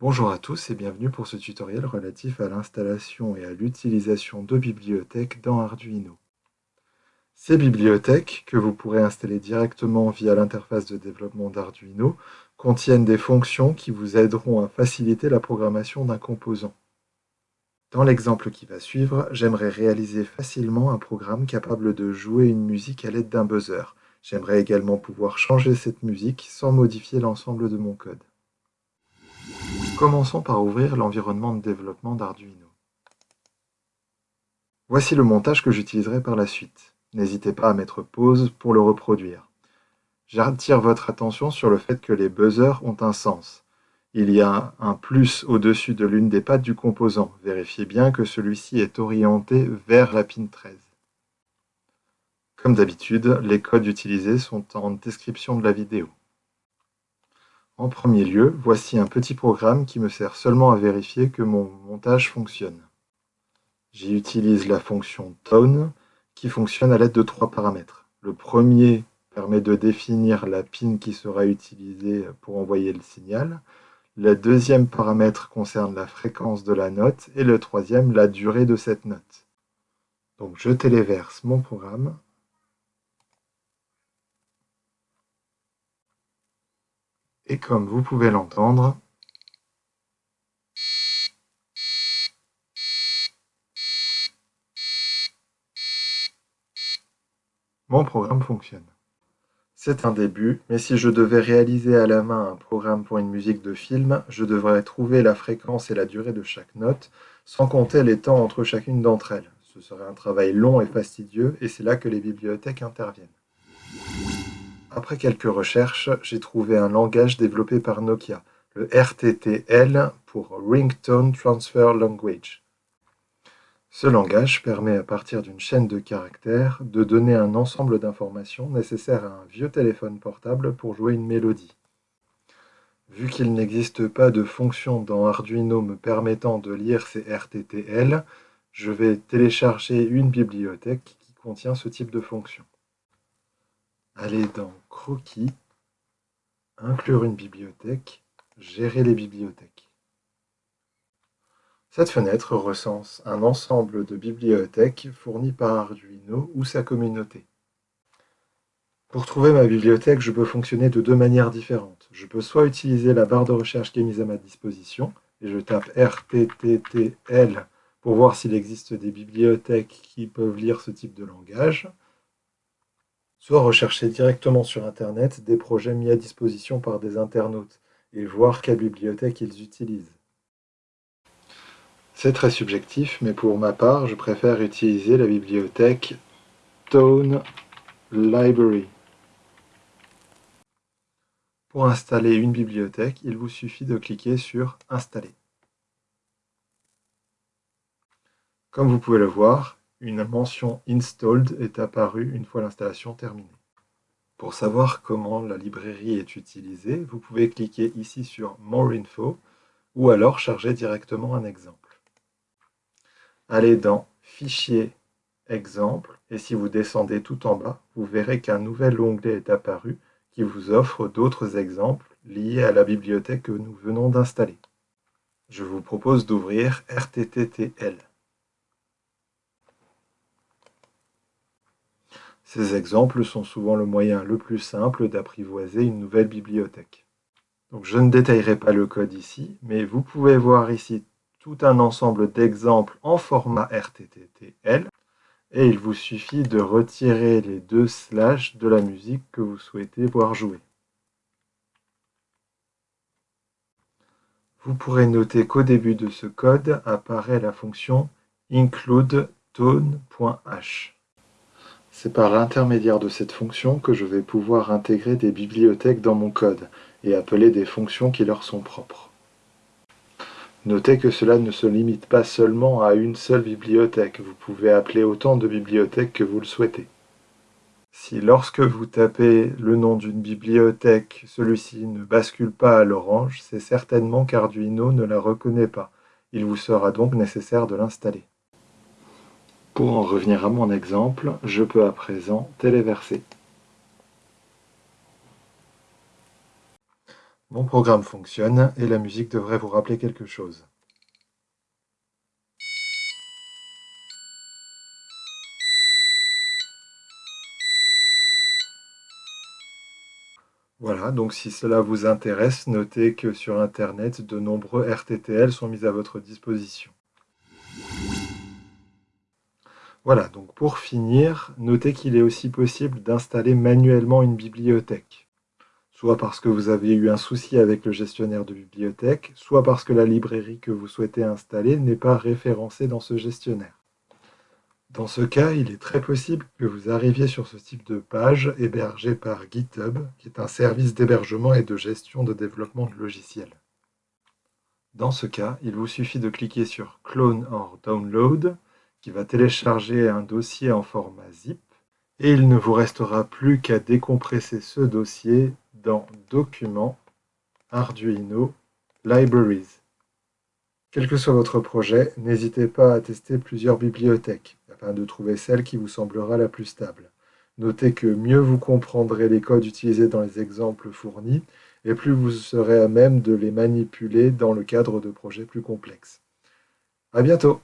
Bonjour à tous et bienvenue pour ce tutoriel relatif à l'installation et à l'utilisation de bibliothèques dans Arduino. Ces bibliothèques, que vous pourrez installer directement via l'interface de développement d'Arduino, contiennent des fonctions qui vous aideront à faciliter la programmation d'un composant. Dans l'exemple qui va suivre, j'aimerais réaliser facilement un programme capable de jouer une musique à l'aide d'un buzzer. J'aimerais également pouvoir changer cette musique sans modifier l'ensemble de mon code. Commençons par ouvrir l'environnement de développement d'Arduino. Voici le montage que j'utiliserai par la suite. N'hésitez pas à mettre pause pour le reproduire. J'attire votre attention sur le fait que les buzzers ont un sens. Il y a un plus au-dessus de l'une des pattes du composant. Vérifiez bien que celui-ci est orienté vers la pin 13. Comme d'habitude, les codes utilisés sont en description de la vidéo. En premier lieu, voici un petit programme qui me sert seulement à vérifier que mon montage fonctionne. J'y utilise la fonction tone qui fonctionne à l'aide de trois paramètres. Le premier permet de définir la pin qui sera utilisée pour envoyer le signal. Le deuxième paramètre concerne la fréquence de la note et le troisième la durée de cette note. Donc je téléverse mon programme. Et comme vous pouvez l'entendre, Mon programme fonctionne. C'est un début, mais si je devais réaliser à la main un programme pour une musique de film, je devrais trouver la fréquence et la durée de chaque note, sans compter les temps entre chacune d'entre elles. Ce serait un travail long et fastidieux, et c'est là que les bibliothèques interviennent. Après quelques recherches, j'ai trouvé un langage développé par Nokia, le RTTL pour Ringtone Transfer Language. Ce langage permet à partir d'une chaîne de caractères de donner un ensemble d'informations nécessaires à un vieux téléphone portable pour jouer une mélodie. Vu qu'il n'existe pas de fonction dans Arduino me permettant de lire ces RTTL, je vais télécharger une bibliothèque qui contient ce type de fonction. Aller dans Croquis, inclure une bibliothèque, gérer les bibliothèques. Cette fenêtre recense un ensemble de bibliothèques fournies par Arduino ou sa communauté. Pour trouver ma bibliothèque, je peux fonctionner de deux manières différentes. Je peux soit utiliser la barre de recherche qui est mise à ma disposition, et je tape RTTTL pour voir s'il existe des bibliothèques qui peuvent lire ce type de langage, soit rechercher directement sur Internet des projets mis à disposition par des internautes et voir quelle bibliothèque ils utilisent. C'est très subjectif, mais pour ma part, je préfère utiliser la bibliothèque Tone Library. Pour installer une bibliothèque, il vous suffit de cliquer sur « Installer ». Comme vous pouvez le voir, une mention « Installed » est apparue une fois l'installation terminée. Pour savoir comment la librairie est utilisée, vous pouvez cliquer ici sur « More info » ou alors charger directement un exemple allez dans Fichier, Exemple, et si vous descendez tout en bas, vous verrez qu'un nouvel onglet est apparu qui vous offre d'autres exemples liés à la bibliothèque que nous venons d'installer. Je vous propose d'ouvrir RTTTL. Ces exemples sont souvent le moyen le plus simple d'apprivoiser une nouvelle bibliothèque. Donc je ne détaillerai pas le code ici, mais vous pouvez voir ici tout un ensemble d'exemples en format RTTTL et il vous suffit de retirer les deux slash de la musique que vous souhaitez voir jouer. Vous pourrez noter qu'au début de ce code apparaît la fonction include_tone.h. C'est par l'intermédiaire de cette fonction que je vais pouvoir intégrer des bibliothèques dans mon code et appeler des fonctions qui leur sont propres. Notez que cela ne se limite pas seulement à une seule bibliothèque, vous pouvez appeler autant de bibliothèques que vous le souhaitez. Si lorsque vous tapez le nom d'une bibliothèque, celui-ci ne bascule pas à l'orange, c'est certainement qu'Arduino ne la reconnaît pas, Il vous sera donc nécessaire de l'installer. Pour en revenir à mon exemple, je peux à présent téléverser. Mon programme fonctionne et la musique devrait vous rappeler quelque chose. Voilà, donc si cela vous intéresse, notez que sur Internet, de nombreux RTTL sont mis à votre disposition. Voilà, donc pour finir, notez qu'il est aussi possible d'installer manuellement une bibliothèque soit parce que vous avez eu un souci avec le gestionnaire de bibliothèque, soit parce que la librairie que vous souhaitez installer n'est pas référencée dans ce gestionnaire. Dans ce cas, il est très possible que vous arriviez sur ce type de page hébergée par GitHub, qui est un service d'hébergement et de gestion de développement de logiciels. Dans ce cas, il vous suffit de cliquer sur Clone or Download, qui va télécharger un dossier en format zip, et il ne vous restera plus qu'à décompresser ce dossier dans Documents, Arduino, Libraries. Quel que soit votre projet, n'hésitez pas à tester plusieurs bibliothèques, afin de trouver celle qui vous semblera la plus stable. Notez que mieux vous comprendrez les codes utilisés dans les exemples fournis, et plus vous serez à même de les manipuler dans le cadre de projets plus complexes. À bientôt